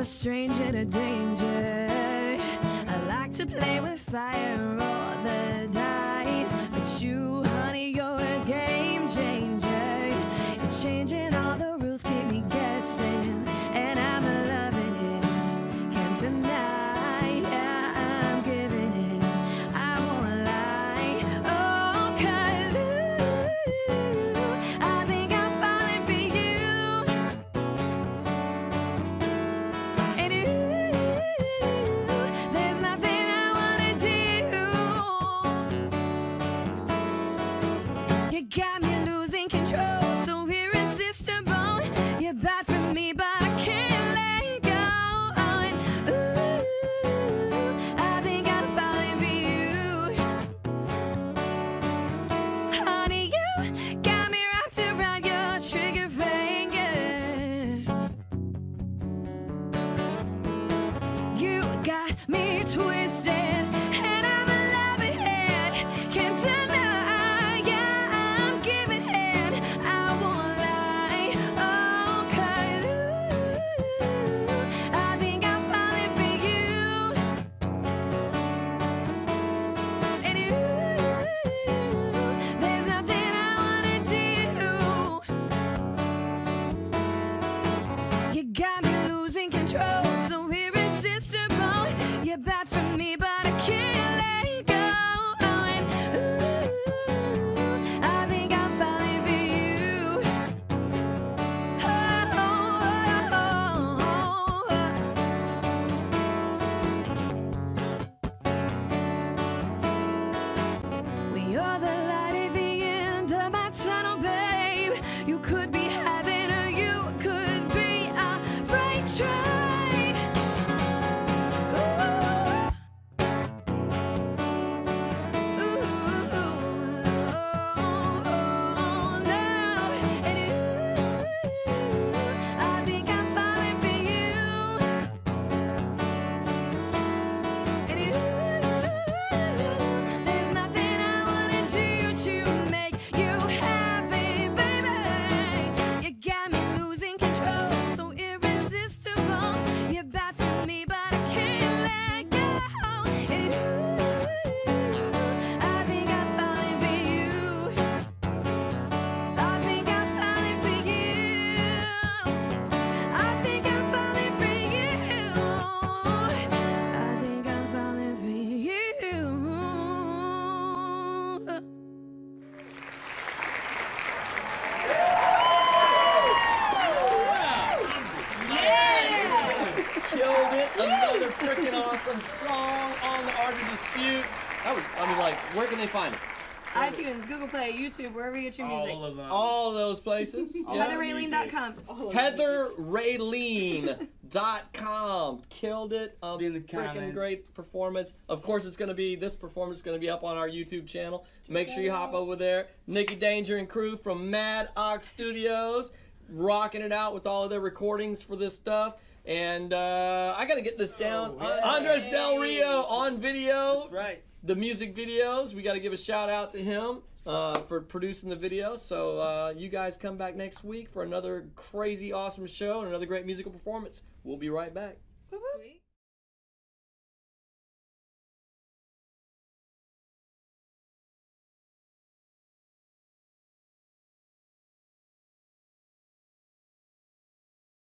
a stranger to danger. I like to play with fire, roll the dice. Got me twisted, awesome song on the Art of Dispute. That was, I mean, like, where can they find it? iTunes, Google Play, YouTube, wherever you get your music. All of them. All of those places. Yeah. HeatherRaylene.com. HeatherRaylene.com. Killed it. Um, Be in the freaking great performance. Of course, it's going to be, this performance is going to be up on our YouTube channel. Make sure you hop over there. Nikki Danger and crew from Mad Ox Studios, rocking it out with all of their recordings for this stuff. And uh, I got to get this down. Oh, yeah. Andres Del Rio on video That's right. the music videos. We got to give a shout out to him uh, for producing the video. So uh, you guys come back next week for another crazy, awesome show and another great musical performance. We'll be right back.